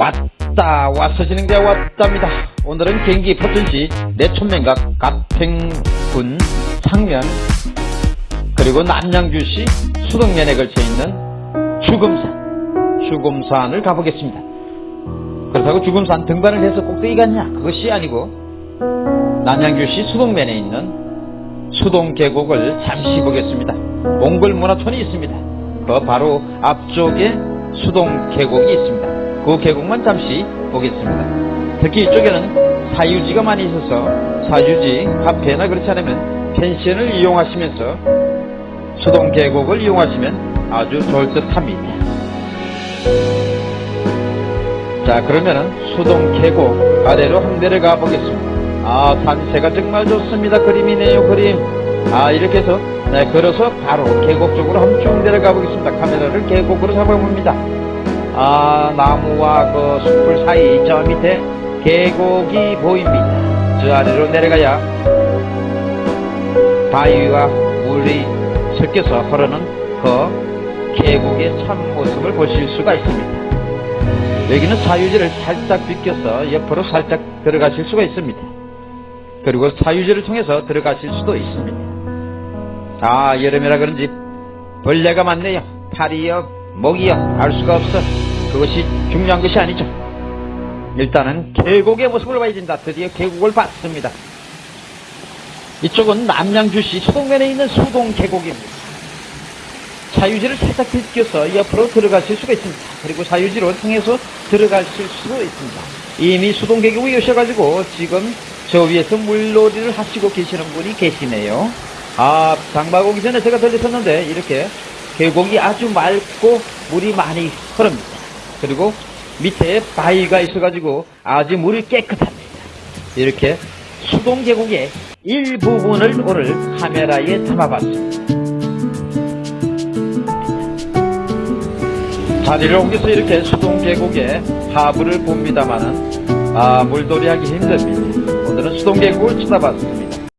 왔다 와서 진행되어 왔답니다. 오늘은 경기 포천시 내촌면각 가평군 상면 그리고 남양주시 수덕면에 걸쳐 있는 주금산 주금산을 가보겠습니다. 그렇다고 주금산 등반을 해서 꼭대기 갔냐? 그것이 아니고 남양주시 수덕면에 있는 수동 계곡을 잠시 보겠습니다. 몽골 문화촌이 있습니다. 그 바로 앞쪽에 수동 계곡이 있습니다 그 계곡만 잠시 보겠습니다. 특히 이쪽에는 사유지가 많이 있어서 사유지 카페나 그렇지 않으면 펜션을 이용하시면서 수동 계곡을 이용하시면 아주 좋을 듯 합니다. 자 그러면은 수동 계곡 아래로 항대를 가보겠습니다. 아 산세가 정말 좋습니다. 그림이네요 그림. 아 이렇게 해서 네, 걸어서 바로 계곡 쪽으로 한번 쭉 내려가 보겠습니다. 카메라를 계곡으로 잡아봅니다 아 나무와 그 숲을 사이 저 밑에 계곡이 보입니다. 저 아래로 내려가야 바위와 물이 섞여서 흐르는 그 계곡의 참모습을 보실 수가 있습니다. 여기는 사유지를 살짝 비껴서 옆으로 살짝 들어가실 수가 있습니다. 그리고 사유지를 통해서 들어가실 수도 있습니다. 아 여름이라 그런지 벌레가 많네요. 파리요 먹이요 알 수가 없어. 그것이 중요한 것이 아니죠. 일단은 계곡의 모습을 봐야 된다. 드디어 계곡을 봤습니다. 이쪽은 남양주시 수동면에 있는 수동 계곡입니다. 사유지를 살짝 비껴서 옆으로 들어가실 수가 있습니다. 그리고 사유지로 통해서 들어가실 수도 있습니다. 이미 수동 계곡에 오셔가지고 지금 저 위에서 물놀이를 하시고 계시는 분이 계시네요. 아 장마고기 전에 제가 들렸었는데 이렇게 계곡이 아주 맑고 물이 많이 흐릅니다. 그리고 밑에 바위가 있어가지고 아주 물이 깨끗합니다. 이렇게 수동 계곡의 일부분을 오늘 카메라에 담아봤습니다. 자리를 옮겨서 이렇게 수동 계곡의 하부를 봅니다만은 아 물놀이 하기 힘듭니다. 오늘은 수동 계곡을 쳐다봤습니다